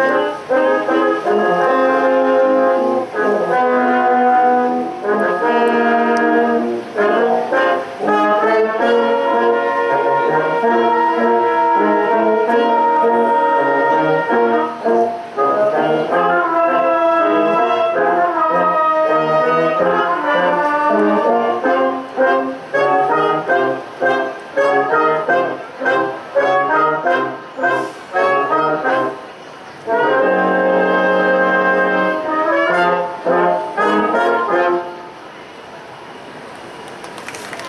Música